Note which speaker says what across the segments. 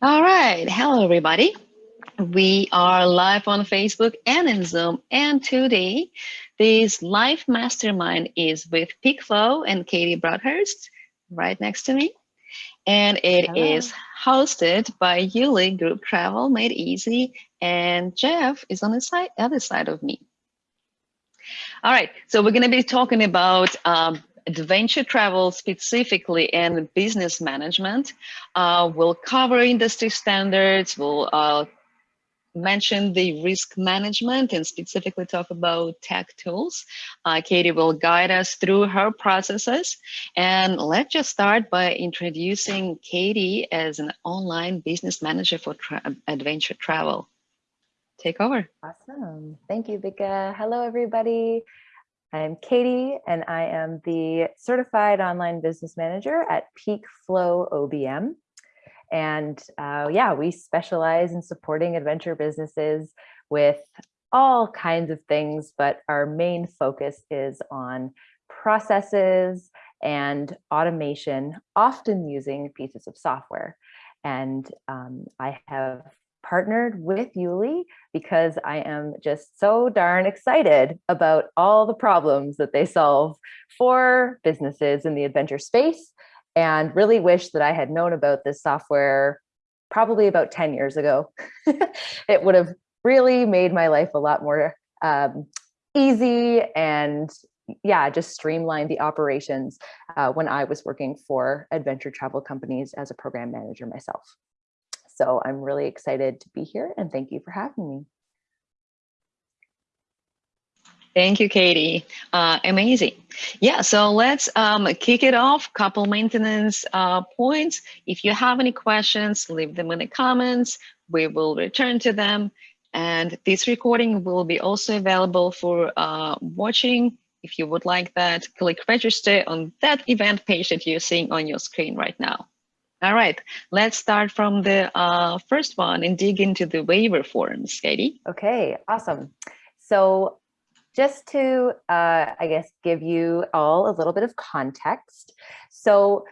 Speaker 1: All right. Hello, everybody. We are live on Facebook and in Zoom. And today, this live mastermind is with PeakFlow and Katie Broadhurst right next to me. And it Hello. is hosted by Yuli Group Travel Made Easy. And Jeff is on the side, other side of me. All right, so we're going to be talking about um, adventure travel specifically and business management. Uh, we'll cover industry standards, we'll uh, mention the risk management and specifically talk about tech tools. Uh, Katie will guide us through her processes. And let's just start by introducing Katie as an online business manager for tra adventure travel. Take over.
Speaker 2: Awesome. Thank you, Vika. Hello, everybody. I'm Katie, and I am the Certified Online Business Manager at Peak Flow OBM. And uh, yeah, we specialize in supporting adventure businesses with all kinds of things, but our main focus is on processes and automation, often using pieces of software. And um, I have partnered with Yuli because I am just so darn excited about all the problems that they solve for businesses in the adventure space and really wish that I had known about this software probably about 10 years ago. it would have really made my life a lot more um, easy and yeah, just streamlined the operations uh, when I was working for adventure travel companies as a program manager myself. So I'm really excited to be here and thank you for having me.
Speaker 1: Thank you, Katie. Uh, amazing. Yeah, so let's um, kick it off. Couple maintenance uh, points. If you have any questions, leave them in the comments. We will return to them. And this recording will be also available for uh, watching. If you would like that, click register on that event page that you're seeing on your screen right now. All right, let's start from the uh, first one and dig into the waiver forms, Katie.
Speaker 2: Okay, awesome. So just to, uh, I guess, give you all a little bit of context. So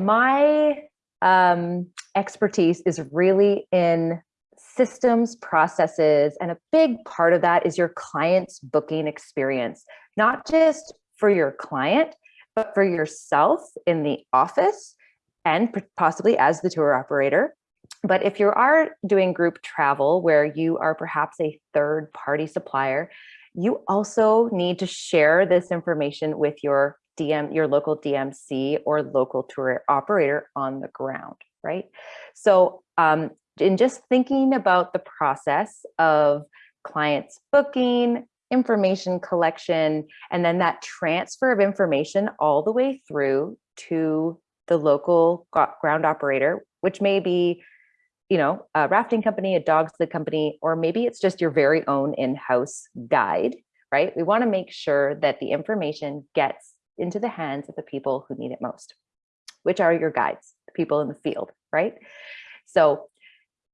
Speaker 2: my um, expertise is really in systems, processes, and a big part of that is your client's booking experience, not just for your client, but for yourself in the office and possibly as the tour operator. But if you are doing group travel where you are perhaps a third party supplier, you also need to share this information with your DM, your local DMC or local tour operator on the ground, right? So um, in just thinking about the process of clients booking, information collection, and then that transfer of information all the way through to the local ground operator, which may be, you know, a rafting company, a dog sled company, or maybe it's just your very own in-house guide, right? We want to make sure that the information gets into the hands of the people who need it most, which are your guides, the people in the field, right? So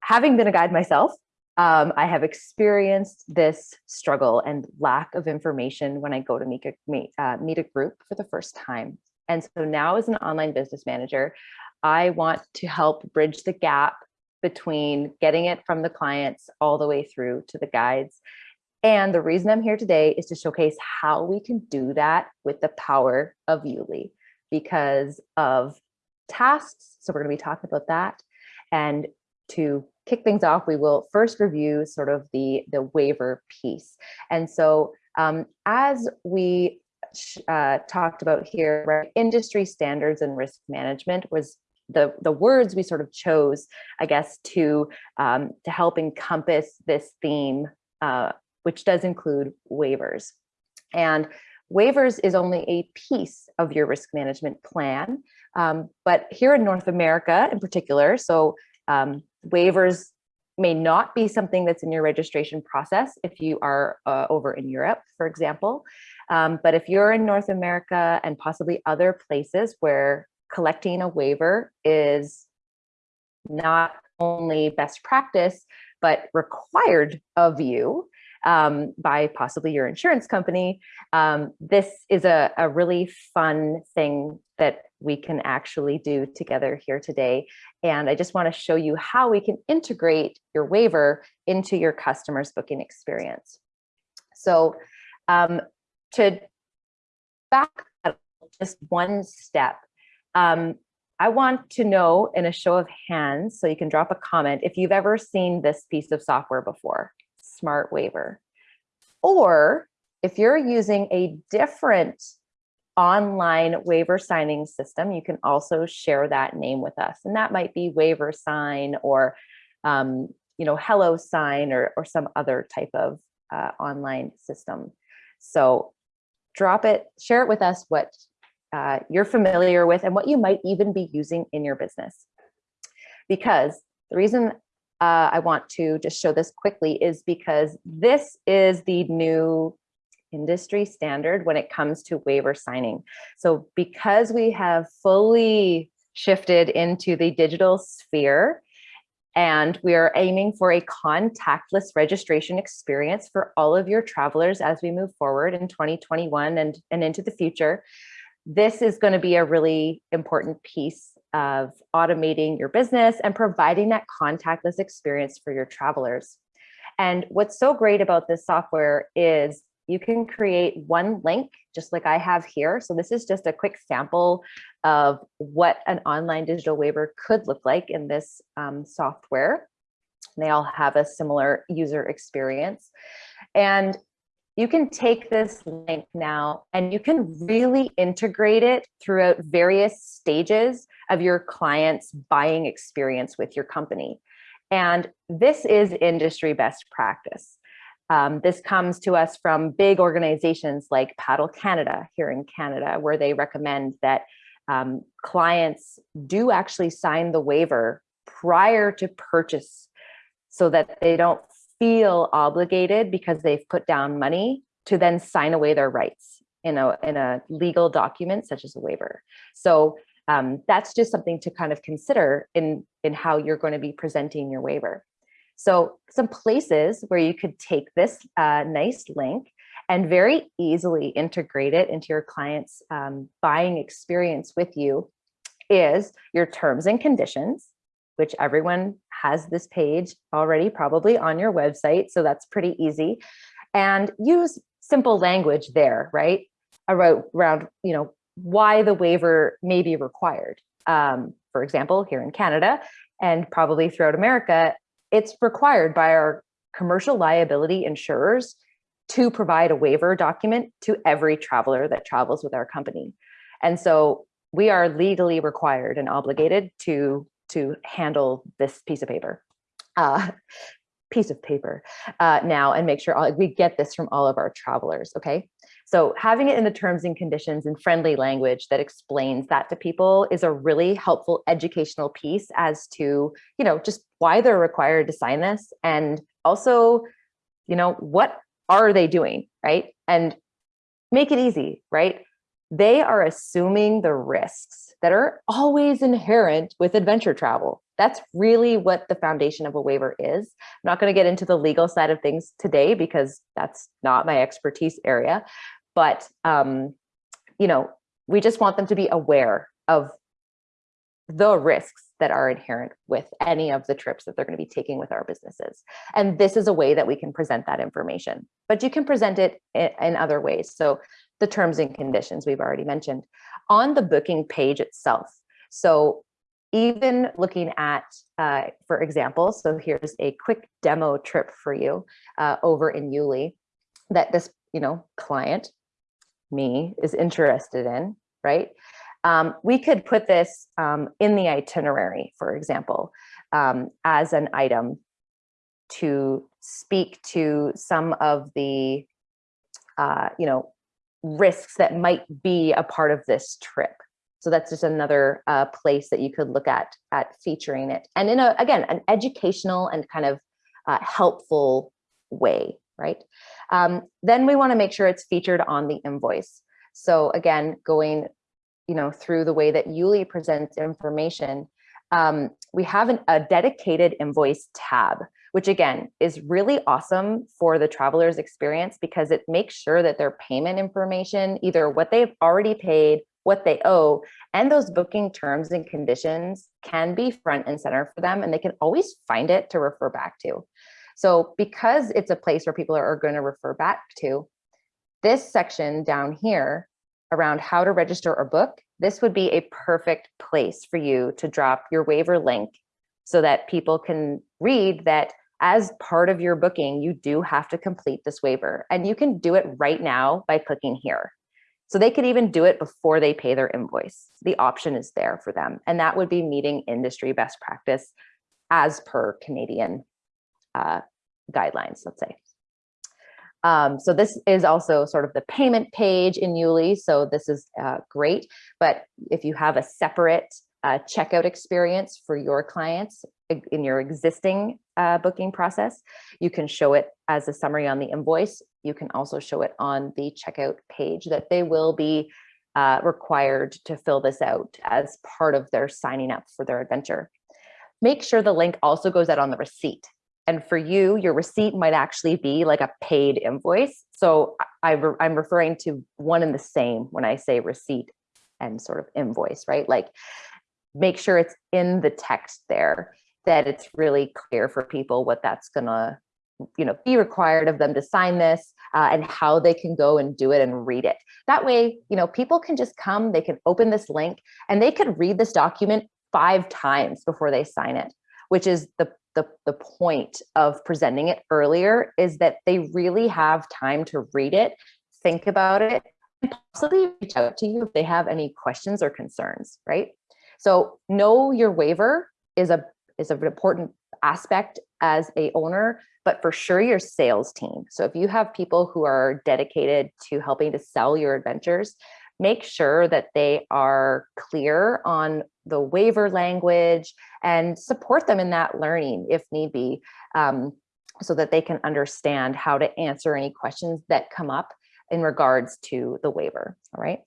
Speaker 2: having been a guide myself, um, I have experienced this struggle and lack of information when I go to meet a, meet, uh, meet a group for the first time. And so now as an online business manager, I want to help bridge the gap between getting it from the clients all the way through to the guides. And the reason I'm here today is to showcase how we can do that with the power of Yuli because of tasks. So we're going to be talking about that. And to kick things off, we will first review sort of the, the waiver piece. And so um, as we uh, talked about here, right? Industry standards and risk management was the the words we sort of chose, I guess, to um, to help encompass this theme, uh, which does include waivers. And waivers is only a piece of your risk management plan. Um, but here in North America in particular, so um, waivers may not be something that's in your registration process if you are uh, over in Europe, for example. Um, but if you're in North America and possibly other places where collecting a waiver is not only best practice, but required of you, um, by possibly your insurance company, um, this is a, a really fun thing that we can actually do together here today. And I just want to show you how we can integrate your waiver into your customer's booking experience. So um, to back just one step, um, I want to know in a show of hands, so you can drop a comment, if you've ever seen this piece of software before, Smart Waiver. Or if you're using a different online waiver signing system, you can also share that name with us. And that might be Waiver Sign or, um, you know, Hello Sign or, or some other type of uh, online system. So drop it, share it with us what uh, you're familiar with and what you might even be using in your business. Because the reason uh, I want to just show this quickly is because this is the new industry standard when it comes to waiver signing. So because we have fully shifted into the digital sphere, and we are aiming for a contactless registration experience for all of your travelers as we move forward in 2021 and, and into the future this is going to be a really important piece of automating your business and providing that contactless experience for your travelers. And what's so great about this software is you can create one link just like I have here. So this is just a quick sample of what an online digital waiver could look like in this um, software. They all have a similar user experience. And you can take this link now and you can really integrate it throughout various stages of your client's buying experience with your company. And this is industry best practice. Um, this comes to us from big organizations like Paddle Canada here in Canada, where they recommend that um, clients do actually sign the waiver prior to purchase so that they don't feel obligated because they've put down money to then sign away their rights in a, in a legal document such as a waiver. So um, that's just something to kind of consider in, in how you're going to be presenting your waiver. So some places where you could take this uh, nice link and very easily integrate it into your client's um, buying experience with you is your terms and conditions, which everyone has this page already probably on your website. So that's pretty easy. And use simple language there, right? Around, around you know, why the waiver may be required. Um, for example, here in Canada and probably throughout America, it's required by our commercial liability insurers to provide a waiver document to every traveler that travels with our company. And so we are legally required and obligated to to handle this piece of paper. Uh, piece of paper uh, now and make sure all, we get this from all of our travelers, okay? So having it in the terms and conditions in friendly language that explains that to people is a really helpful educational piece as to, you know, just why they're required to sign this and also, you know, what are they doing, right? And make it easy, right? They are assuming the risks that are always inherent with adventure travel. That's really what the foundation of a waiver is. I'm not going to get into the legal side of things today because that's not my expertise area. But, um, you know, we just want them to be aware of the risks that are inherent with any of the trips that they're going to be taking with our businesses. And this is a way that we can present that information, but you can present it in other ways. So the terms and conditions we've already mentioned on the booking page itself. So even looking at, uh, for example, so here's a quick demo trip for you uh, over in Yuli that this, you know, client, me, is interested in, right? Um, we could put this um, in the itinerary, for example, um, as an item to speak to some of the, uh, you know, risks that might be a part of this trip. So that's just another uh, place that you could look at at featuring it. And in a, again, an educational and kind of uh, helpful way, right? Um, then we wanna make sure it's featured on the invoice. So again, going you know, through the way that Yuli presents information, um, we have an, a dedicated invoice tab which again is really awesome for the traveler's experience because it makes sure that their payment information, either what they've already paid, what they owe, and those booking terms and conditions can be front and center for them and they can always find it to refer back to. So because it's a place where people are, going to refer back to, this section down here around how to register or book, this would be a perfect place for you to drop your waiver link so that people can read that as part of your booking, you do have to complete this waiver and you can do it right now by clicking here. So they could even do it before they pay their invoice. The option is there for them. And that would be meeting industry best practice as per Canadian uh, guidelines, let's say. Um, so this is also sort of the payment page in Yuli. So this is uh, great. But if you have a separate checkout experience for your clients in your existing uh, booking process. You can show it as a summary on the invoice. You can also show it on the checkout page that they will be uh, required to fill this out as part of their signing up for their adventure. Make sure the link also goes out on the receipt. And for you, your receipt might actually be like a paid invoice. So I, I'm referring to one and the same when I say receipt and sort of invoice, right? Like make sure it's in the text there that it's really clear for people what that's gonna you know be required of them to sign this uh, and how they can go and do it and read it. That way you know people can just come they can open this link and they could read this document five times before they sign it which is the the, the point of presenting it earlier is that they really have time to read it think about it and possibly reach out to you if they have any questions or concerns right so know your waiver is a is an important aspect as a owner, but for sure your sales team. So if you have people who are dedicated to helping to sell your adventures, make sure that they are clear on the waiver language and support them in that learning if need be, um, so that they can understand how to answer any questions that come up in regards to the waiver, all right?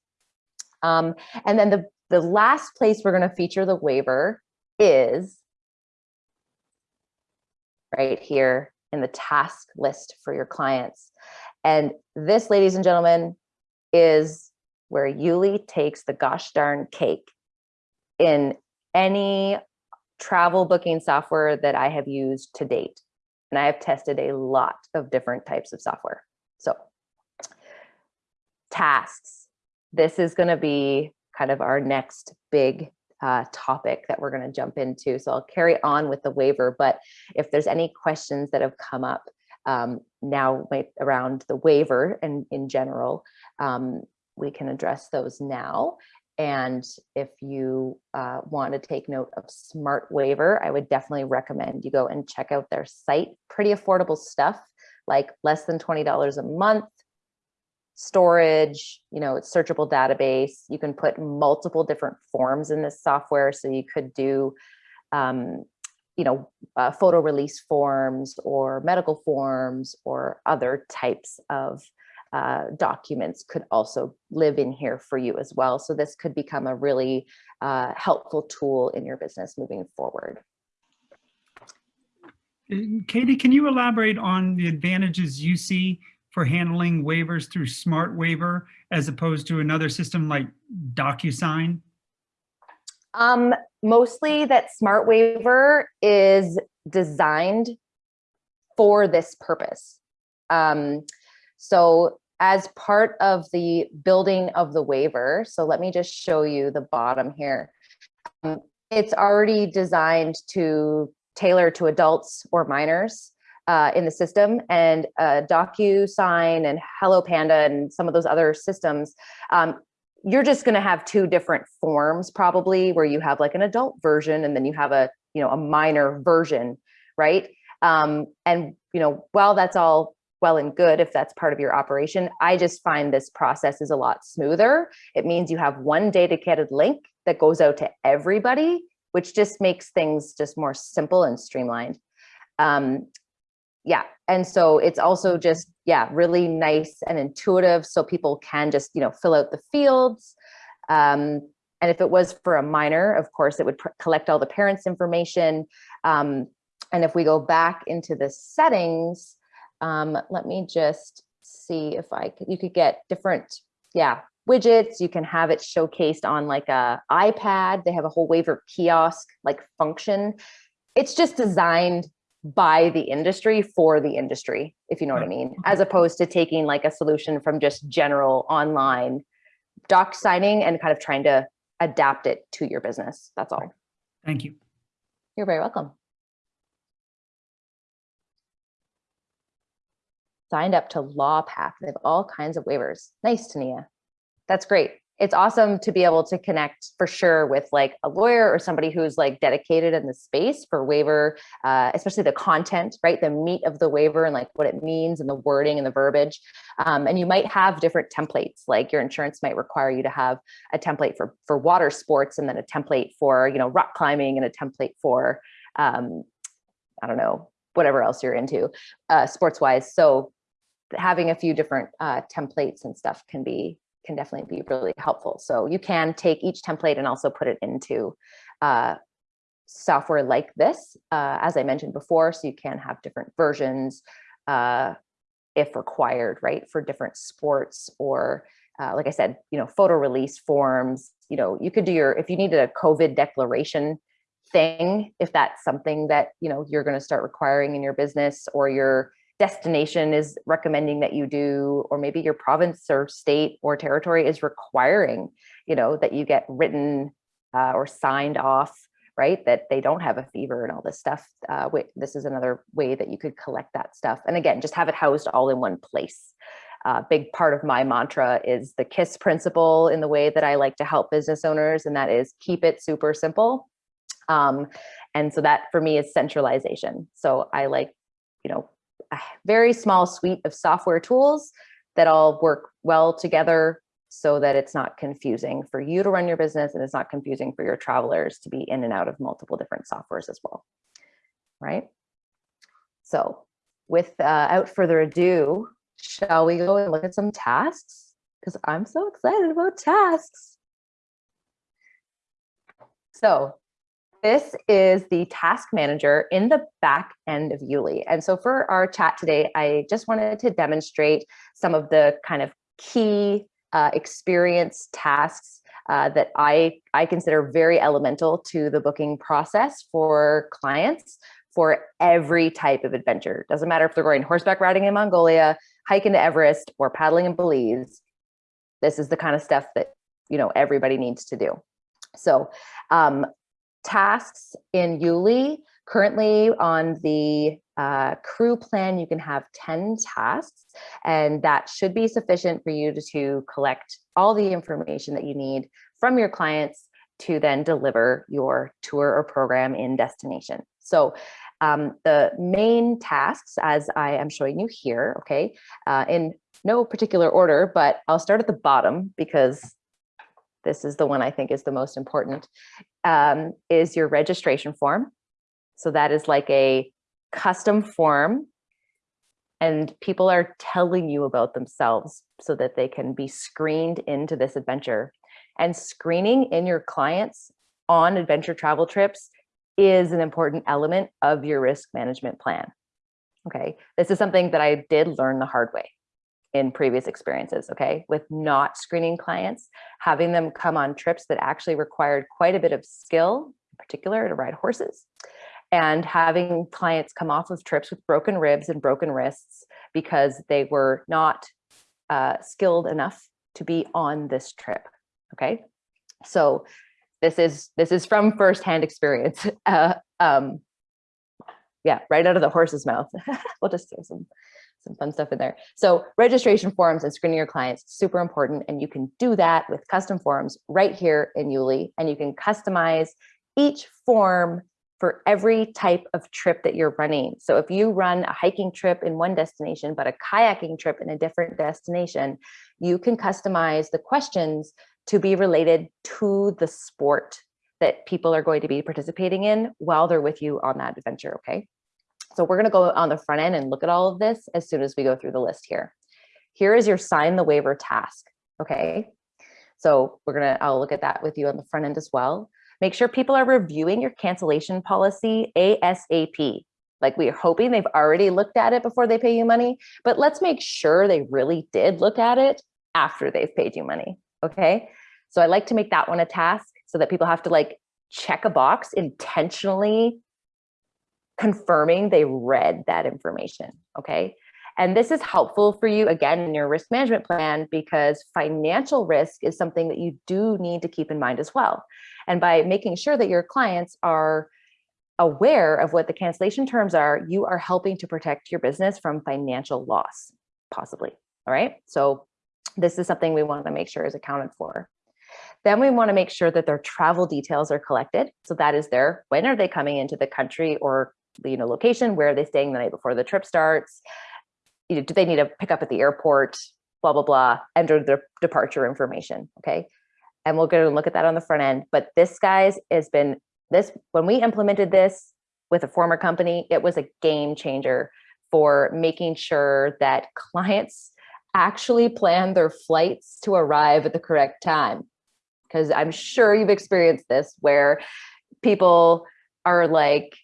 Speaker 2: Um, and then the the last place we're going to feature the waiver is right here in the task list for your clients. And this, ladies and gentlemen, is where Yuli takes the gosh darn cake in any travel booking software that I have used to date. And I have tested a lot of different types of software. So tasks, this is going to be kind of our next big uh, topic that we're going to jump into. So I'll carry on with the waiver, but if there's any questions that have come up um, now around the waiver and in general, um, we can address those now. And if you uh, want to take note of Smart Waiver, I would definitely recommend you go and check out their site. Pretty affordable stuff, like less than $20 a month storage, you know, it's searchable database. You can put multiple different forms in this software. So you could do, um, you know, uh, photo release forms or medical forms or other types of uh, documents could also live in here for you as well. So this could become a really uh, helpful tool in your business moving forward.
Speaker 3: Katie, can you elaborate on the advantages you see for handling waivers through Smart Waiver as opposed to another system like DocuSign?
Speaker 2: Um, mostly that Smart Waiver is designed for this purpose. Um, so as part of the building of the waiver, so let me just show you the bottom here. Um, it's already designed to tailor to adults or minors uh, in the system and uh, DocuSign and Hello Panda and some of those other systems, um, you're just going to have two different forms probably where you have like an adult version and then you have a, you know, a minor version, right? Um, and, you know, while that's all well and good if that's part of your operation, I just find this process is a lot smoother. It means you have one dedicated link that goes out to everybody, which just makes things just more simple and streamlined. Um, yeah and so it's also just yeah really nice and intuitive so people can just you know fill out the fields um, and if it was for a minor of course it would collect all the parents information um, and if we go back into the settings, um, let me just see if I could, you could get different, yeah, widgets. You can have it showcased on like a iPad. They have a whole waiver kiosk like function. It's just designed by the industry for the industry, if you know what I mean, as opposed to taking like a solution from just general online doc signing and kind of trying to adapt it to your business. That's all.
Speaker 3: Thank you.
Speaker 2: You're very welcome. Signed up to LawPath. They have all kinds of waivers. Nice, Tania. That's great. It's awesome to be able to connect for sure with like a lawyer or somebody who's like dedicated in the space for waiver, uh, especially the content, right? The meat of the waiver and like what it means and the wording and the verbiage. Um, and you might have different templates, like your insurance might require you to have a template for, for water sports and then a template for, you know, rock climbing and a template for, um, I don't know, whatever else you're into uh, sports wise. So having a few different uh, templates and stuff can be can definitely be really helpful. So you can take each template and also put it into uh, software like this, uh, as I mentioned before, so you can have different versions uh, if required, right, for different sports or uh, like I said, you know, photo release forms, you know, you could do your, if you needed a COVID declaration thing, if that's something that, you know, you're going to start requiring in your business or your destination is recommending that you do, or maybe your province or state or territory is requiring, you know, that you get written uh, or signed off, right? That they don't have a fever and all this stuff. Uh, wait, this is another way that you could collect that stuff. And again, just have it housed all in one place. A uh, big part of my mantra is the KISS principle in the way that I like to help business owners, and that is keep it super simple. Um, and so that for me is centralization. So I like, you know, a very small suite of software tools that all work well together so that it's not confusing for you to run your business and it's not confusing for your travelers to be in and out of multiple different softwares as well, right? So without uh, further ado, shall we go and look at some tasks? Because I'm so excited about tasks. So this is the task manager in the back end of Yuli. And so for our chat today, I just wanted to demonstrate some of the kind of key uh, experience tasks uh, that I, I consider very elemental to the booking process for clients for every type of adventure. Doesn't matter if they're going horseback riding in Mongolia, hiking to Everest, or paddling in Belize. This is the kind of stuff that you know everybody needs to do. So um, tasks in Yuli. Currently on the uh, crew plan, you can have 10 tasks, and that should be sufficient for you to, to collect all the information that you need from your clients to then deliver your tour or program in destination. So um, the main tasks, as I am showing you here, okay, uh, in no particular order, but I'll start at the bottom because this is the one I think is the most important, um, is your registration form. So that is like a custom form and people are telling you about themselves so that they can be screened into this adventure. And screening in your clients on adventure travel trips is an important element of your risk management plan. Okay, this is something that I did learn the hard way in previous experiences, okay, with not screening clients, having them come on trips that actually required quite a bit of skill, in particular to ride horses, and having clients come off of trips with broken ribs and broken wrists because they were not uh, skilled enough to be on this trip, okay? So this is this is from firsthand experience. Uh, um, yeah, right out of the horse's mouth. we'll just throw some some fun stuff in there. So registration forms and screening your clients, super important. And you can do that with custom forms right here in Yuli. And you can customize each form for every type of trip that you're running. So if you run a hiking trip in one destination, but a kayaking trip in a different destination, you can customize the questions to be related to the sport that people are going to be participating in while they're with you on that adventure, okay? So we're gonna go on the front end and look at all of this as soon as we go through the list here. Here is your sign the waiver task, okay? So we're gonna, I'll look at that with you on the front end as well. Make sure people are reviewing your cancellation policy ASAP. Like we are hoping they've already looked at it before they pay you money, but let's make sure they really did look at it after they've paid you money. Okay. So I like to make that one a task so that people have to like check a box intentionally confirming they read that information. Okay. And this is helpful for you again in your risk management plan because financial risk is something that you do need to keep in mind as well. And by making sure that your clients are aware of what the cancellation terms are, you are helping to protect your business from financial loss, possibly. All right. So this is something we want to make sure is accounted for. Then we want to make sure that their travel details are collected. So that is their when are they coming into the country or you know location, where are they staying the night before the trip starts? You know, do they need to pick up at the airport? Blah blah blah. Enter their departure information. Okay, and we'll go and look at that on the front end. But this guys has been this when we implemented this with a former company, it was a game changer for making sure that clients actually plan their flights to arrive at the correct time. Because I'm sure you've experienced this where people are like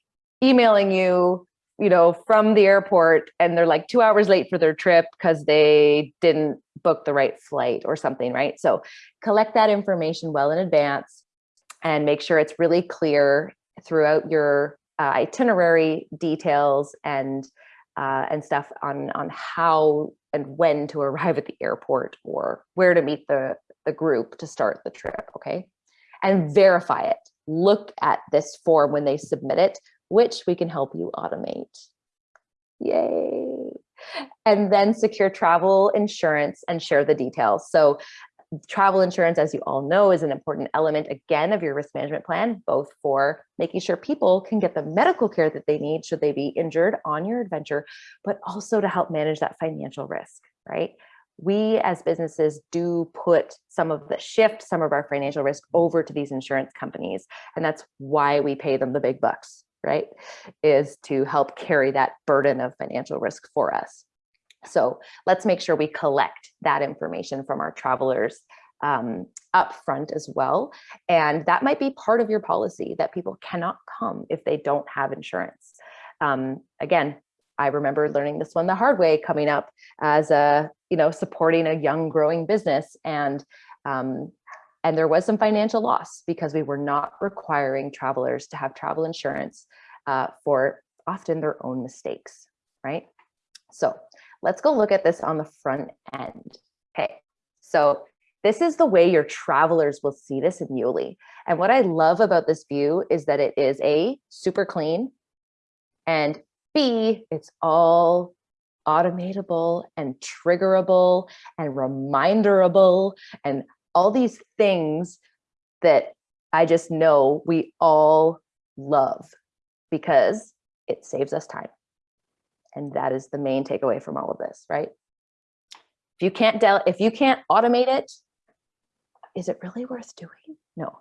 Speaker 2: emailing you, you know, from the airport and they're like two hours late for their trip because they didn't book the right flight or something, right? So collect that information well in advance and make sure it's really clear throughout your uh, itinerary details and uh, and stuff on on how and when to arrive at the airport or where to meet the, the group to start the trip, okay? And verify it. Look at this form when they submit it, which we can help you automate. Yay. And then secure travel insurance and share the details. So travel insurance, as you all know, is an important element, again, of your risk management plan, both for making sure people can get the medical care that they need should they be injured on your adventure, but also to help manage that financial risk, right? We as businesses do put some of the shift, some of our financial risk over to these insurance companies. And that's why we pay them the big bucks, right? Is to help carry that burden of financial risk for us. So let's make sure we collect that information from our travelers um, up front as well. And that might be part of your policy that people cannot come if they don't have insurance. Um, again, I remember learning this one the hard way coming up as a, you know, supporting a young growing business and um, and there was some financial loss because we were not requiring travelers to have travel insurance uh, for often their own mistakes, right? So Let's go look at this on the front end. Okay, so this is the way your travelers will see this in Yuli. And what I love about this view is that it is A, super clean, and B, it's all automatable and triggerable and reminderable and all these things that I just know we all love because it saves us time. And that is the main takeaway from all of this, right? If you can't del if you can't automate it, is it really worth doing? No,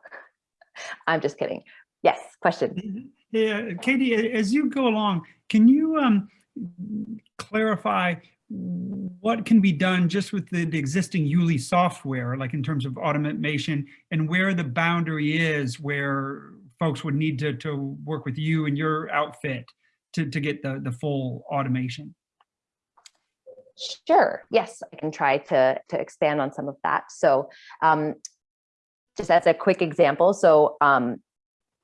Speaker 2: I'm just kidding. Yes, question.
Speaker 3: Yeah, Katie, as you go along, can you um, clarify what can be done just with the, the, existing Yuli software, like in terms of automation and where the boundary is where folks would need to, to work with you and your outfit to, to get the, the full automation?
Speaker 2: Sure. Yes, I can try to, to expand on some of that. So um, just as a quick example, so um,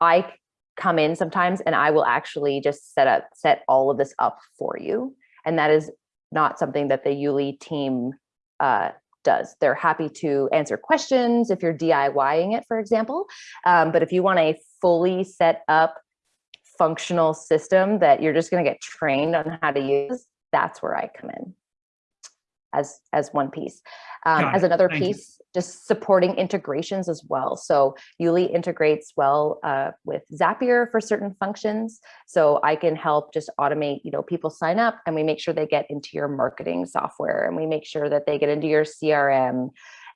Speaker 2: I come in sometimes and I will actually just set up set all of this up for you. And that is not something that the Yuli team uh, does. They're happy to answer questions if you're DIYing it, for example. Um, but if you want a fully set up functional system that you're just going to get trained on how to use, that's where I come in as as one piece. Um, as another Thank piece, you. just supporting integrations as well. So Yuli integrates well uh, with Zapier for certain functions. So I can help just automate, you know, people sign up and we make sure they get into your marketing software and we make sure that they get into your CRM.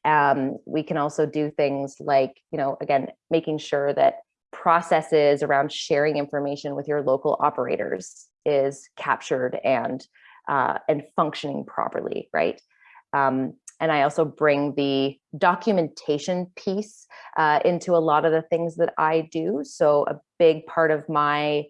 Speaker 2: Um, we can also do things like, you know, again, making sure that processes around sharing information with your local operators is captured and uh, and functioning properly, right? Um, and I also bring the documentation piece uh, into a lot of the things that I do. So a big part of my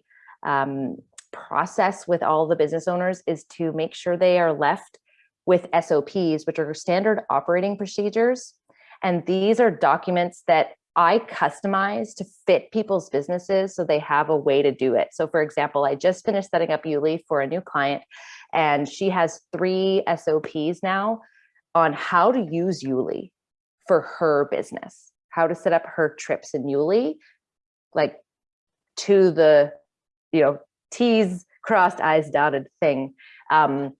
Speaker 2: um, process with all the business owners is to make sure they are left with SOPs, which are standard operating procedures. And these are documents that I customize to fit people's businesses so they have a way to do it. So for example, I just finished setting up Yuli for a new client and she has three SOPs now on how to use Yuli for her business, how to set up her trips in Yuli, like to the, you know, T's crossed, I's dotted thing. Um,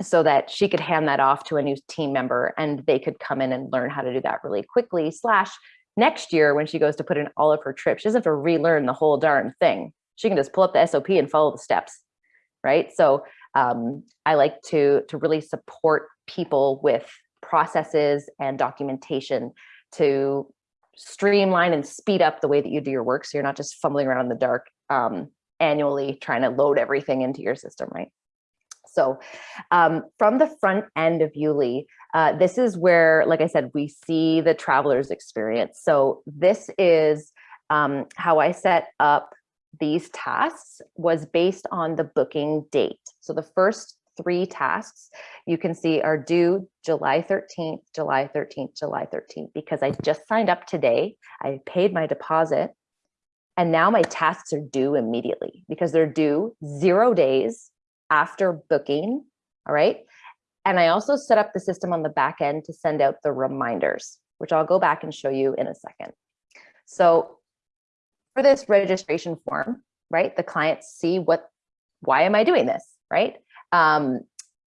Speaker 2: so that she could hand that off to a new team member and they could come in and learn how to do that really quickly slash next year when she goes to put in all of her trips, she doesn't have to relearn the whole darn thing. She can just pull up the SOP and follow the steps, right? So um, I like to, to really support people with processes and documentation to streamline and speed up the way that you do your work so you're not just fumbling around in the dark um, annually trying to load everything into your system, right? So um, from the front end of Yuli, uh, this is where, like I said, we see the traveler's experience. So this is um, how I set up these tasks was based on the booking date. So the first three tasks you can see are due July 13th, July 13th, July 13th, because I just signed up today. I paid my deposit and now my tasks are due immediately because they're due zero days after booking, all right? And I also set up the system on the back end to send out the reminders, which I'll go back and show you in a second. So for this registration form, right, the clients see what, why am I doing this, right? Um,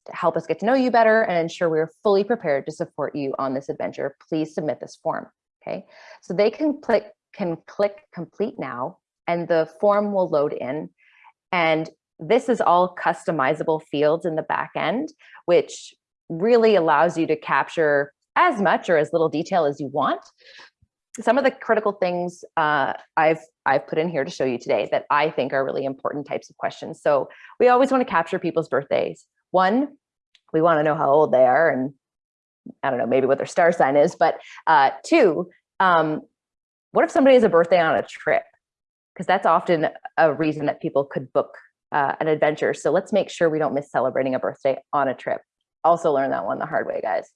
Speaker 2: to help us get to know you better and ensure we're fully prepared to support you on this adventure, please submit this form, okay? So they can click, can click complete now and the form will load in and this is all customizable fields in the back end, which really allows you to capture as much or as little detail as you want. Some of the critical things uh, I've I've put in here to show you today that I think are really important types of questions. So we always want to capture people's birthdays. One, we want to know how old they are and I don't know, maybe what their star sign is, but uh, two, um, what if somebody has a birthday on a trip? Because that's often a reason that people could book uh, an adventure. So let's make sure we don't miss celebrating a birthday on a trip. Also learn that one the hard way, guys.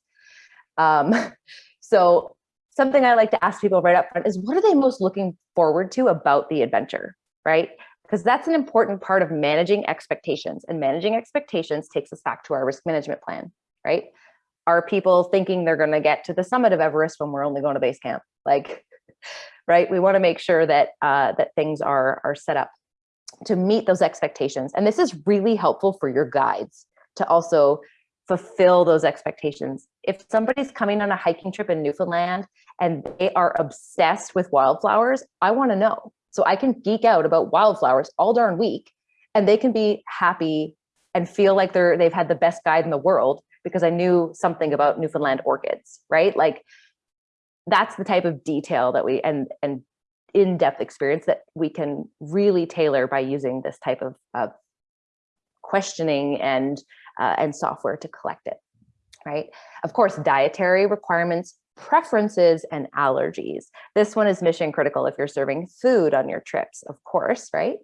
Speaker 2: Um, so something I like to ask people right up front is what are they most looking forward to about the adventure, right? Because that's an important part of managing expectations and managing expectations takes us back to our risk management plan, right? Are people thinking they're gonna get to the summit of Everest when we're only going to base camp? Like, right? We wanna make sure that, uh, that things are, are set up to meet those expectations. And this is really helpful for your guides to also fulfill those expectations. If somebody's coming on a hiking trip in Newfoundland and they are obsessed with wildflowers, I want to know. So I can geek out about wildflowers all darn week and they can be happy and feel like they're they've had the best guide in the world because I knew something about Newfoundland orchids, right? Like that's the type of detail that we and and in-depth experience that we can really tailor by using this type of, of questioning and uh, and software to collect it right? Of course dietary requirements preferences and allergies. This one is mission critical if you're serving food on your trips of course right?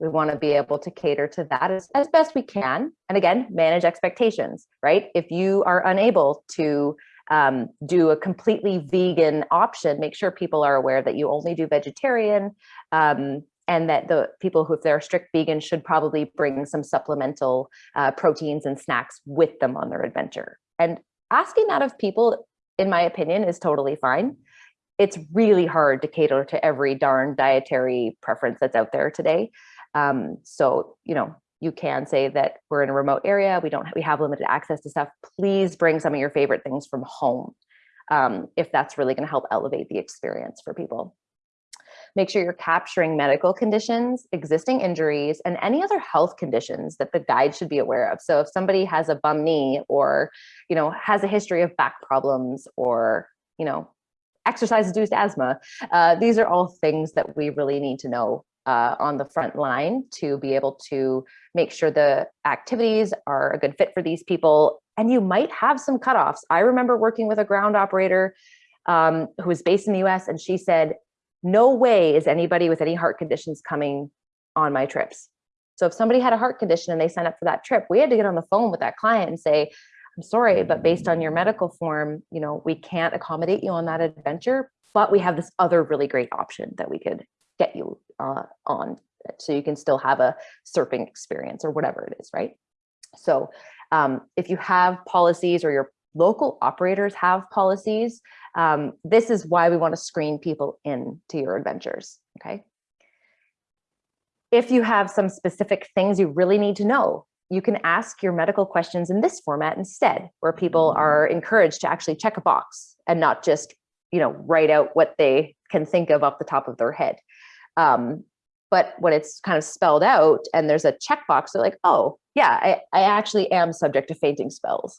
Speaker 2: We want to be able to cater to that as, as best we can and again manage expectations right? If you are unable to um, do a completely vegan option, make sure people are aware that you only do vegetarian um, and that the people who, if they're strict vegan, should probably bring some supplemental uh, proteins and snacks with them on their adventure. And asking that of people, in my opinion, is totally fine. It's really hard to cater to every darn dietary preference that's out there today. Um, so, you know, you can say that we're in a remote area, we don't we have limited access to stuff. Please bring some of your favorite things from home um, if that's really going to help elevate the experience for people. Make sure you're capturing medical conditions, existing injuries, and any other health conditions that the guide should be aware of. So if somebody has a bum knee or, you know, has a history of back problems or, you know, exercise-induced asthma, uh, these are all things that we really need to know uh, on the front line to be able to make sure the activities are a good fit for these people. And you might have some cutoffs. I remember working with a ground operator um, who was based in the US and she said, no way is anybody with any heart conditions coming on my trips. So if somebody had a heart condition and they signed up for that trip, we had to get on the phone with that client and say, I'm sorry, but based on your medical form, you know, we can't accommodate you on that adventure, but we have this other really great option that we could get you uh, on so you can still have a surfing experience or whatever it is, right? So um, if you have policies or your local operators have policies, um, this is why we want to screen people in to your adventures, okay? If you have some specific things you really need to know, you can ask your medical questions in this format instead, where people are encouraged to actually check a box and not just, you know, write out what they can think of off the top of their head. Um, but when it's kind of spelled out and there's a checkbox, they're like, oh, yeah, I, I actually am subject to fainting spells,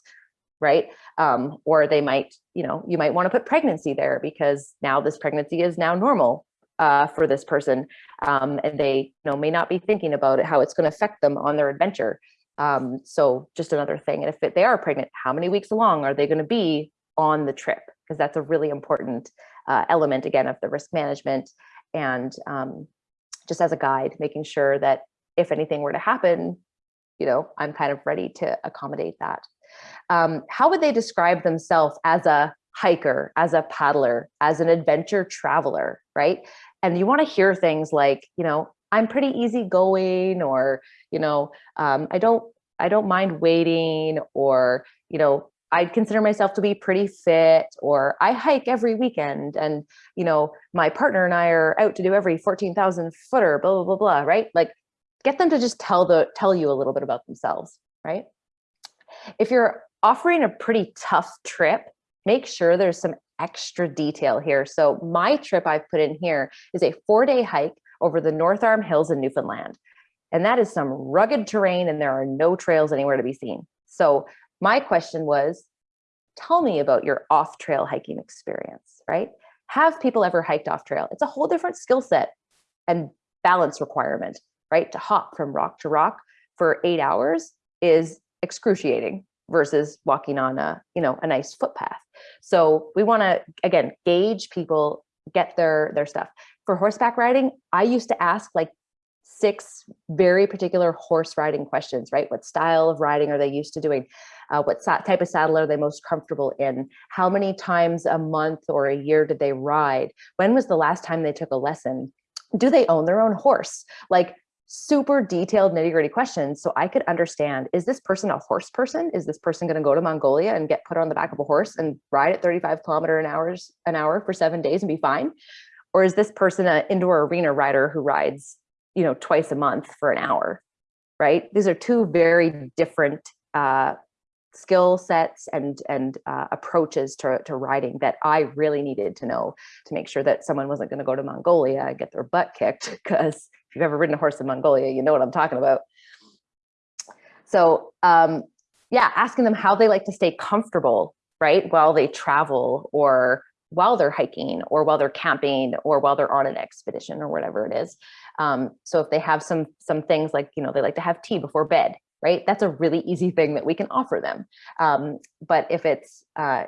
Speaker 2: right? Um, or they might, you know, you might want to put pregnancy there because now this pregnancy is now normal uh, for this person. Um, and they you know, may not be thinking about it, how it's going to affect them on their adventure. Um, so just another thing. And if it, they are pregnant, how many weeks along are they going to be on the trip? Because that's a really important uh, element, again, of the risk management. And um, just as a guide, making sure that if anything were to happen, you know, I'm kind of ready to accommodate that. Um, how would they describe themselves as a hiker, as a paddler, as an adventure traveler, right? And you want to hear things like, you know, I'm pretty easygoing, or you know, um, I don't I don't mind waiting, or you know, I consider myself to be pretty fit, or I hike every weekend, and you know, my partner and I are out to do every fourteen thousand footer, blah blah blah blah, right? Like, get them to just tell the tell you a little bit about themselves, right? If you're offering a pretty tough trip, make sure there's some extra detail here. So my trip I've put in here is a four day hike over the North Arm Hills in Newfoundland. And that is some rugged terrain and there are no trails anywhere to be seen. So my question was, tell me about your off trail hiking experience, right? Have people ever hiked off trail? It's a whole different skill set and balance requirement, right? To hop from rock to rock for eight hours is excruciating versus walking on a, you know, a nice footpath. So we want to, again, gauge people, get their, their stuff for horseback riding, I used to ask like six very particular horse riding questions, right? What style of riding are they used to doing? Uh, what type of saddle are they most comfortable in? How many times a month or a year did they ride? When was the last time they took a lesson? Do they own their own horse? Like super detailed nitty gritty questions so I could understand, is this person a horse person? Is this person gonna go to Mongolia and get put on the back of a horse and ride at 35 kilometer an hours an hour for seven days and be fine? Or is this person an indoor arena rider who rides, you know, twice a month for an hour, right? These are two very different uh, skill sets and and uh, approaches to, to riding that I really needed to know to make sure that someone wasn't going to go to Mongolia and get their butt kicked because you've ever ridden a horse in Mongolia, you know what I'm talking about. So um, yeah, asking them how they like to stay comfortable, right, while they travel or while they're hiking or while they're camping or while they're on an expedition or whatever it is. Um, so if they have some some things like, you know, they like to have tea before bed, right? That's a really easy thing that we can offer them. Um, but if it's, uh,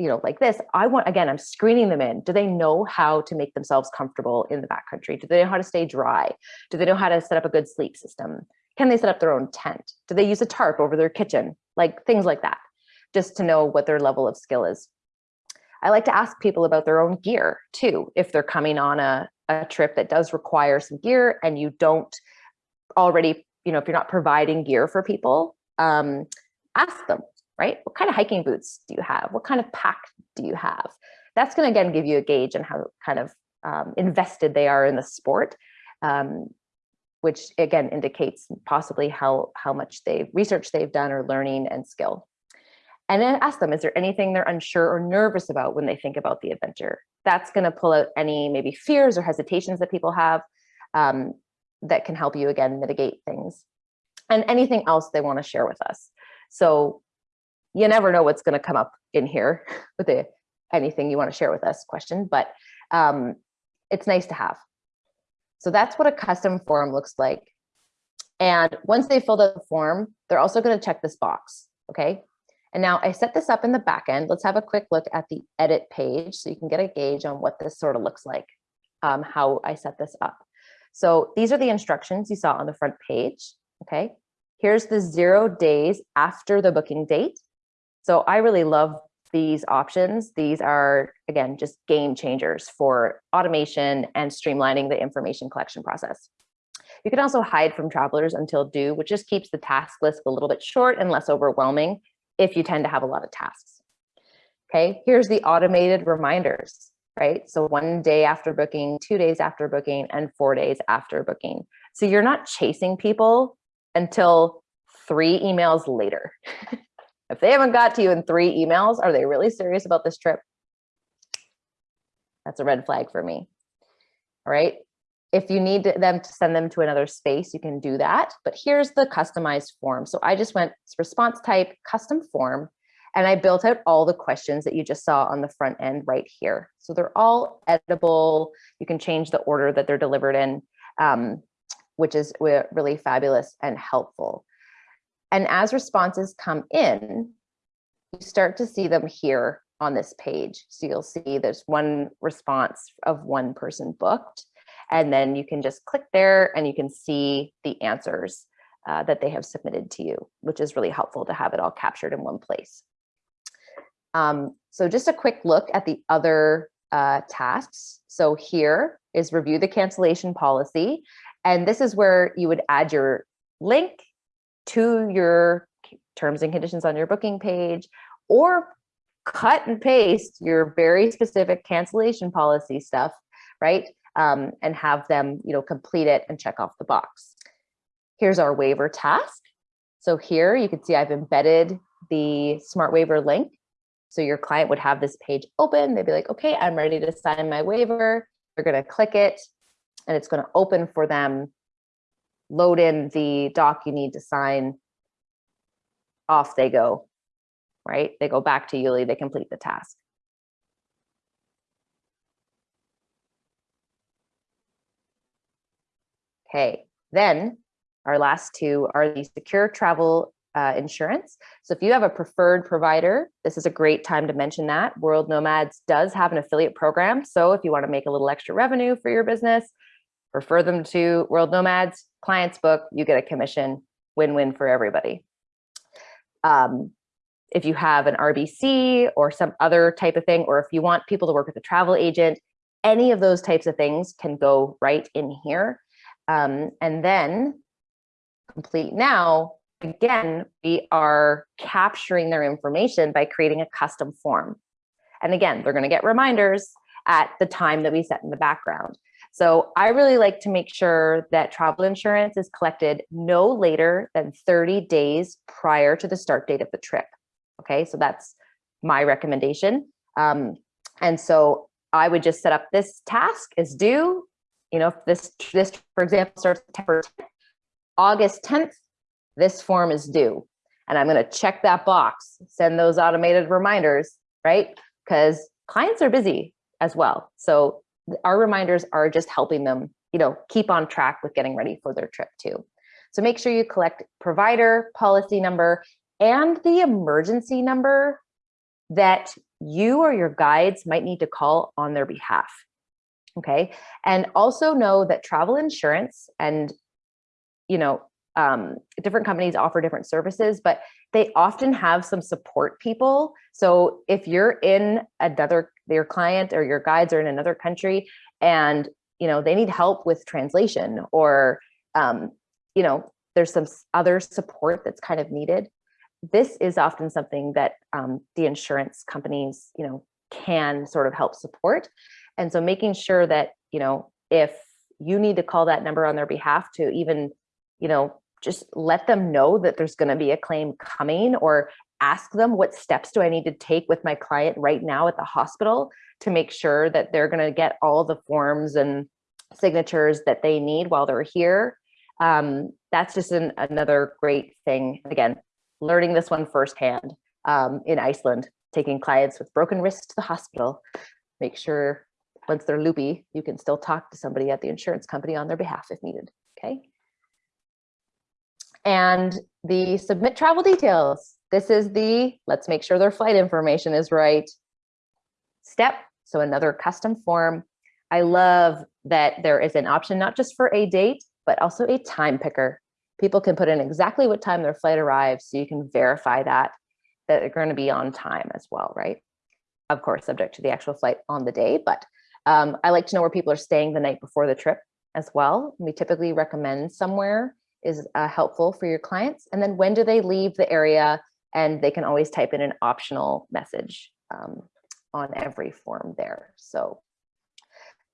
Speaker 2: you know, like this, I want, again, I'm screening them in. Do they know how to make themselves comfortable in the backcountry? Do they know how to stay dry? Do they know how to set up a good sleep system? Can they set up their own tent? Do they use a tarp over their kitchen? Like things like that, just to know what their level of skill is. I like to ask people about their own gear too, if they're coming on a, a trip that does require some gear and you don't already, you know, if you're not providing gear for people, um, ask them, right? What kind of hiking boots do you have? What kind of pack do you have? That's going to again give you a gauge on how kind of um, invested they are in the sport, um, which again indicates possibly how how much they've research they've done or learning and skill and then ask them, is there anything they're unsure or nervous about when they think about the adventure? That's going to pull out any maybe fears or hesitations that people have um, that can help you again mitigate things and anything else they want to share with us. So you never know what's going to come up in here with anything you want to share with us question, but um, it's nice to have. So that's what a custom form looks like. And once they filled out the form, they're also going to check this box. Okay, and now I set this up in the back end. Let's have a quick look at the edit page so you can get a gauge on what this sort of looks like, um, how I set this up. So these are the instructions you saw on the front page, okay? Here's the zero days after the booking date. So I really love these options. These are, again, just game changers for automation and streamlining the information collection process. You can also hide from travelers until due, which just keeps the task list a little bit short and less overwhelming if you tend to have a lot of tasks. Okay, here's the automated reminders, right? So one day after booking, two days after booking, and four days after booking. So you're not chasing people until three emails later. if they haven't got to you in three emails, are they really serious about this trip? That's a red flag for me. All right. If you need them to send them to another space, you can do that. But here's the customized form. So I just went response type, custom form, and I built out all the questions that you just saw on the front end right here. So they're all editable. You can change the order that they're delivered in, um, which is really fabulous and helpful. And as responses come in, you start to see them here on this page. So you'll see there's one response of one person booked. And then you can just click there and you can see the answers uh, that they have submitted to you, which is really helpful to have it all captured in one place. Um, so just a quick look at the other uh, tasks. So here is review the cancellation policy. And this is where you would add your link to your terms and conditions on your booking page or cut and paste your very specific cancellation policy stuff, right? um, and have them, you know, complete it and check off the box. Here's our waiver task. So here you can see I've embedded the smart waiver link. So your client would have this page open. They'd be like, okay, I'm ready to sign my waiver. They're going to click it and it's going to open for them, load in the doc you need to sign. Off they go, right? They go back to Yuli, they complete the task. Okay, then our last two are the secure travel uh, insurance. So if you have a preferred provider, this is a great time to mention that. World Nomads does have an affiliate program. So if you want to make a little extra revenue for your business, refer them to World Nomads, clients book, you get a commission, win-win for everybody. Um, if you have an RBC or some other type of thing, or if you want people to work with a travel agent, any of those types of things can go right in here. Um, and then complete now, again, we are capturing their information by creating a custom form. And again, they're gonna get reminders at the time that we set in the background. So I really like to make sure that travel insurance is collected no later than 30 days prior to the start date of the trip. Okay, so that's my recommendation. Um, and so I would just set up this task as due you know, if this, this, for example, starts September 10th, August 10th, this form is due. And I'm going to check that box, send those automated reminders, right? Because clients are busy as well. So our reminders are just helping them, you know, keep on track with getting ready for their trip too. So make sure you collect provider, policy number, and the emergency number that you or your guides might need to call on their behalf. Okay. And also know that travel insurance and, you know, um, different companies offer different services, but they often have some support people. So if you're in another, your client or your guides are in another country and, you know, they need help with translation or, um, you know, there's some other support that's kind of needed. This is often something that um, the insurance companies, you know, can sort of help support. And so making sure that, you know, if you need to call that number on their behalf to even, you know, just let them know that there's going to be a claim coming or ask them what steps do I need to take with my client right now at the hospital to make sure that they're going to get all the forms and signatures that they need while they're here. Um, that's just an, another great thing. Again, learning this one firsthand um, in Iceland, taking clients with broken wrists to the hospital, make sure once they're loopy, you can still talk to somebody at the insurance company on their behalf if needed, okay? And the submit travel details. This is the, let's make sure their flight information is right. Step, so another custom form. I love that there is an option not just for a date, but also a time picker. People can put in exactly what time their flight arrives so you can verify that, that they're going to be on time as well, right? Of course, subject to the actual flight on the day, but um, I like to know where people are staying the night before the trip as well. We typically recommend somewhere is uh, helpful for your clients. And then when do they leave the area? And they can always type in an optional message um, on every form there. So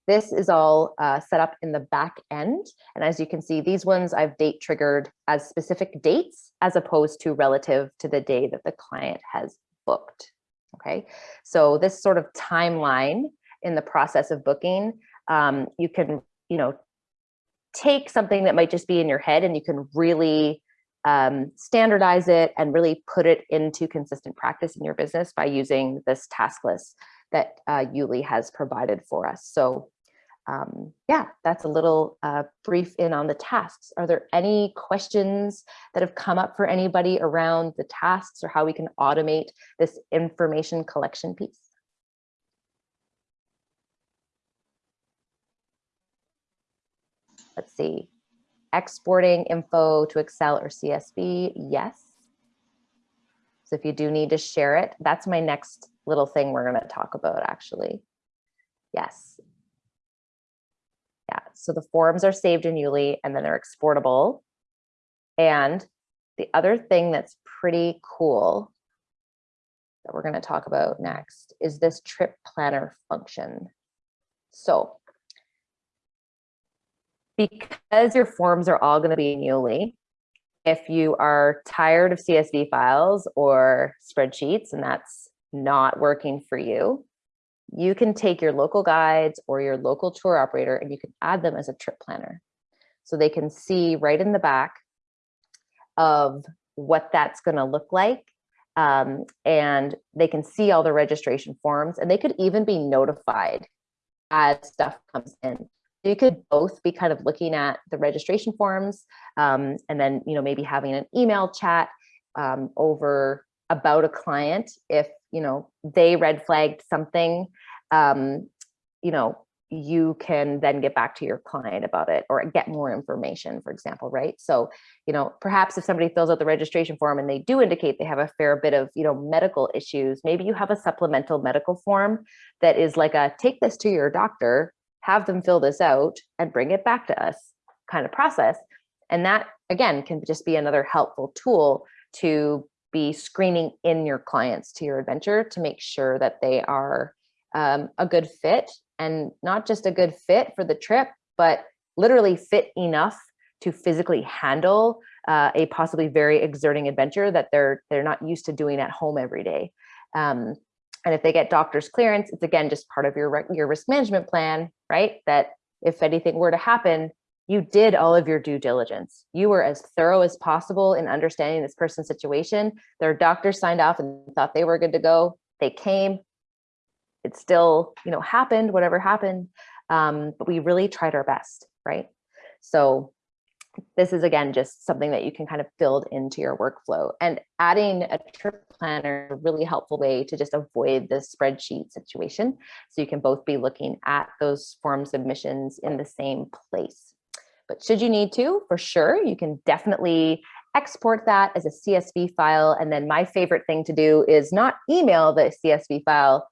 Speaker 2: this is all uh, set up in the back end. And as you can see, these ones I've date triggered as specific dates as opposed to relative to the day that the client has booked. Okay, so this sort of timeline in the process of booking, um, you can, you know, take something that might just be in your head and you can really um, standardize it and really put it into consistent practice in your business by using this task list that uh, Yuli has provided for us. So um, yeah, that's a little uh, brief in on the tasks. Are there any questions that have come up for anybody around the tasks or how we can automate this information collection piece? Let's see, exporting info to Excel or CSV, yes. So if you do need to share it, that's my next little thing we're gonna talk about actually. Yes, yeah, so the forms are saved in Yuli and then they're exportable. And the other thing that's pretty cool that we're going to talk about next is this trip planner function. So because your forms are all going to be in if you are tired of CSV files or spreadsheets and that's not working for you, you can take your local guides or your local tour operator and you can add them as a trip planner. So they can see right in the back of what that's going to look like. Um, and they can see all the registration forms and they could even be notified as stuff comes in. You could both be kind of looking at the registration forms um, and then, you know, maybe having an email chat um, over about a client if you know they red flagged something um, you know you can then get back to your client about it or get more information for example right? So you know perhaps if somebody fills out the registration form and they do indicate they have a fair bit of you know medical issues maybe you have a supplemental medical form that is like a take this to your doctor have them fill this out and bring it back to us kind of process and that again can just be another helpful tool to be screening in your clients to your adventure to make sure that they are um, a good fit and not just a good fit for the trip, but literally fit enough to physically handle uh, a possibly very exerting adventure that they're they're not used to doing at home every day. Um, and if they get doctor's clearance, it's again just part of your your risk management plan, right? That if anything were to happen, you did all of your due diligence. You were as thorough as possible in understanding this person's situation. Their doctor signed off and thought they were good to go. They came. It still, you know, happened, whatever happened. Um, but we really tried our best, right? So this is again just something that you can kind of build into your workflow. And adding a trip planner a really helpful way to just avoid the spreadsheet situation. So you can both be looking at those form submissions in the same place. But should you need to, for sure, you can definitely export that as a CSV file. And then my favorite thing to do is not email the CSV file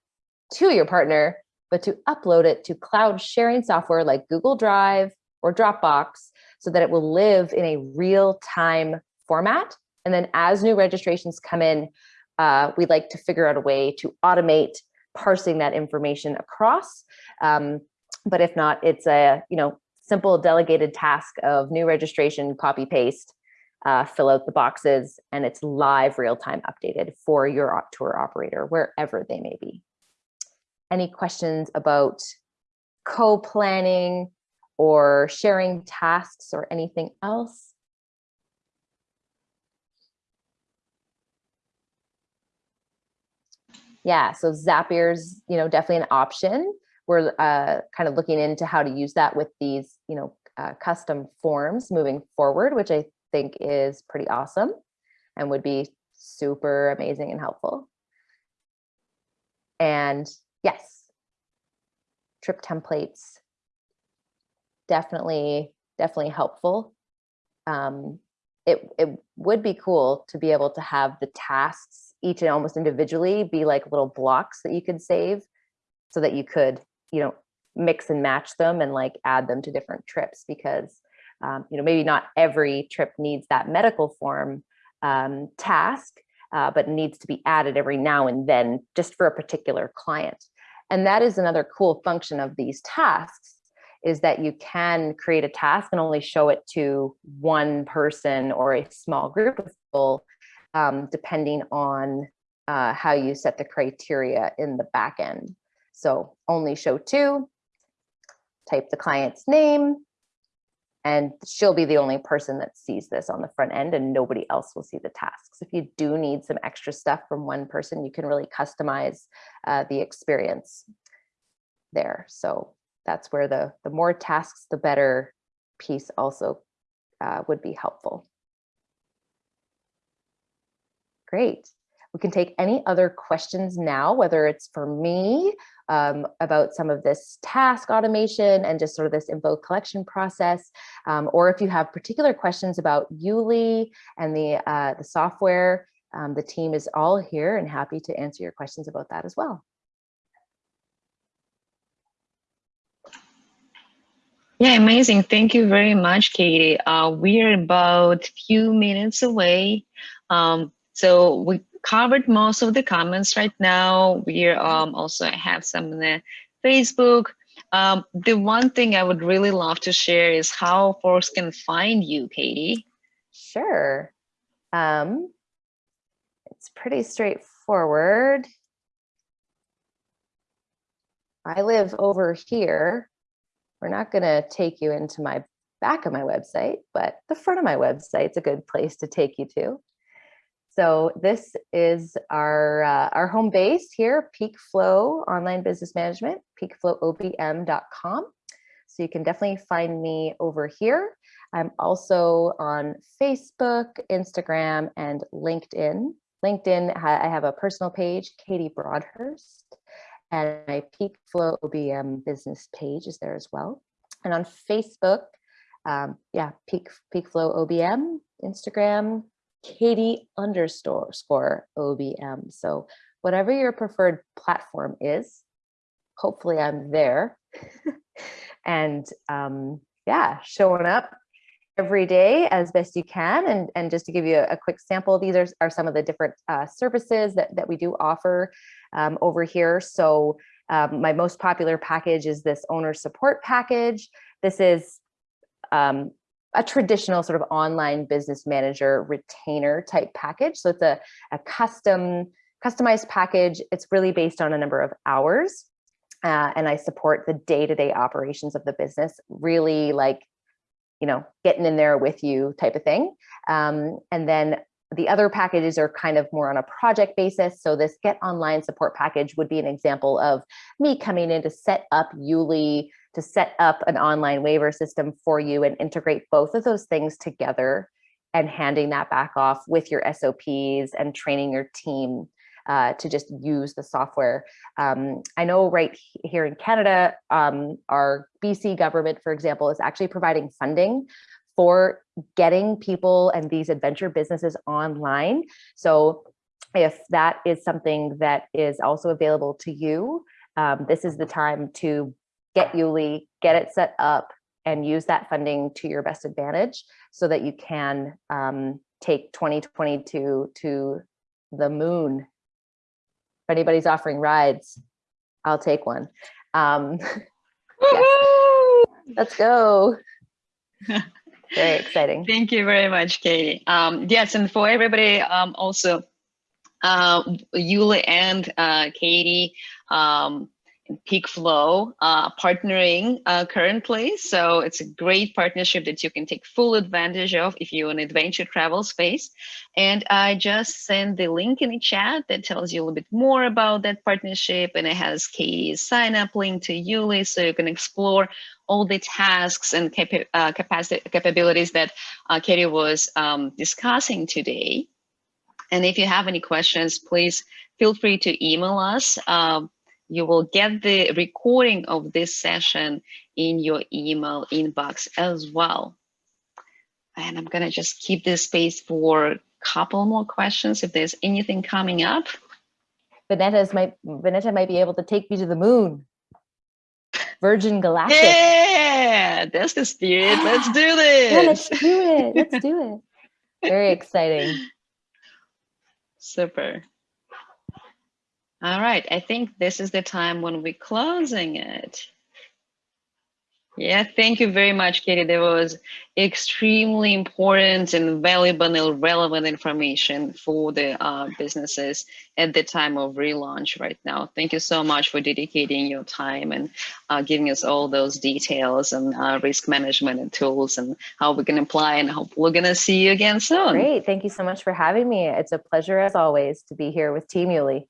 Speaker 2: to your partner, but to upload it to cloud sharing software like Google Drive or Dropbox so that it will live in a real time format. And then as new registrations come in, uh, we'd like to figure out a way to automate parsing that information across. Um, but if not, it's a, you know, simple delegated task of new registration, copy paste, uh, fill out the boxes, and it's live real-time updated for your tour operator, wherever they may be. Any questions about co-planning or sharing tasks or anything else? Yeah, so Zapier's, you know, definitely an option we're uh, kind of looking into how to use that with these, you know, uh, custom forms moving forward, which I think is pretty awesome and would be super amazing and helpful. And yes, trip templates. Definitely, definitely helpful. Um, it, it would be cool to be able to have the tasks each and almost individually be like little blocks that you could save so that you could, you know, mix and match them and like add them to different trips because, um, you know, maybe not every trip needs that medical form um, task, uh, but needs to be added every now and then just for a particular client. And that is another cool function of these tasks is that you can create a task and only show it to one person or a small group of people, um, depending on uh, how you set the criteria in the back end. So only show two, type the client's name, and she'll be the only person that sees this on the front end and nobody else will see the tasks. If you do need some extra stuff from one person, you can really customize uh, the experience there. So that's where the, the more tasks, the better piece also uh, would be helpful. Great. We can take any other questions now, whether it's for me um, about some of this task automation and just sort of this info collection process, um, or if you have particular questions about Yuli and the, uh, the software, um, the team is all here and happy to answer your questions about that as well.
Speaker 1: Yeah, amazing. Thank you very much, Katie. Uh, we're about few minutes away. Um, so we covered most of the comments right now. We um, also have some the Facebook. Um, the one thing I would really love to share is how folks can find you, Katie.
Speaker 2: Sure. Um, it's pretty straightforward. I live over here. We're not going to take you into my back of my website, but the front of my website is a good place to take you to. So this is our, uh, our home base here, Peak Flow Online Business Management, peakflowobm.com. So you can definitely find me over here. I'm also on Facebook, Instagram, and LinkedIn. LinkedIn, I have a personal page, Katie Broadhurst, and my Peak Flow OBM business page is there as well. And on Facebook, um, yeah, Peak, Peak Flow OBM, Instagram, Katie underscore OBM. So whatever your preferred platform is, hopefully I'm there. and um, yeah, showing up every day as best you can. And, and just to give you a, a quick sample, these are, are some of the different uh, services that, that we do offer um, over here. So um, my most popular package is this owner support package. This is um, a traditional sort of online business manager retainer type package. So it's a, a custom, customized package. It's really based on a number of hours. Uh, and I support the day-to-day -day operations of the business, really like, you know, getting in there with you type of thing. Um, and then the other packages are kind of more on a project basis. So this get online support package would be an example of me coming in to set up Yuli, to set up an online waiver system for you and integrate both of those things together and handing that back off with your SOPs and training your team uh, to just use the software. Um, I know right here in Canada, um, our BC government, for example, is actually providing funding for getting people and these adventure businesses online. So if that is something that is also available to you, um, this is the time to get Yuli, get it set up and use that funding to your best advantage so that you can um, take 2022 to the moon. If anybody's offering rides, I'll take one. Um. Let's go. very exciting.
Speaker 1: Thank you very much, Katie. Um, yes, and for everybody um, also, uh, Yuli and uh, Katie, um, Peak Flow uh, partnering uh, currently. So it's a great partnership that you can take full advantage of if you're in adventure travel space. And I just sent the link in the chat that tells you a little bit more about that partnership and it has Katie's sign up link to Yuli so you can explore all the tasks and capa uh, capacity capabilities that uh, Katie was um, discussing today. And if you have any questions, please feel free to email us. Um, You will get the recording of this session in your email inbox as well. And I'm gonna just keep this space for a couple more questions if there's anything coming up.
Speaker 2: Vanessa's might Vanessa might be able to take me to the moon. Virgin Galactic.
Speaker 1: Yeah, that's the spirit. Let's do
Speaker 2: Yeah, let's
Speaker 1: this.
Speaker 2: do it. Let's do it. Very exciting.
Speaker 1: Super. All right, I think this is the time when we're closing it. Yeah, thank you very much, Katie. That was extremely important and valuable and relevant information for the uh, businesses at the time of relaunch right now. Thank you so much for dedicating your time and uh, giving us all those details and uh, risk management and tools and how we can apply and hope we're gonna see you again soon.
Speaker 2: Great. Thank you so much for having me. It's a pleasure as always to be here with Team Yuli.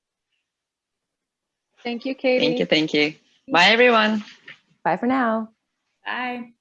Speaker 4: Thank you, Katie.
Speaker 1: Thank you, thank you. Bye, everyone.
Speaker 2: Bye for now.
Speaker 4: Bye.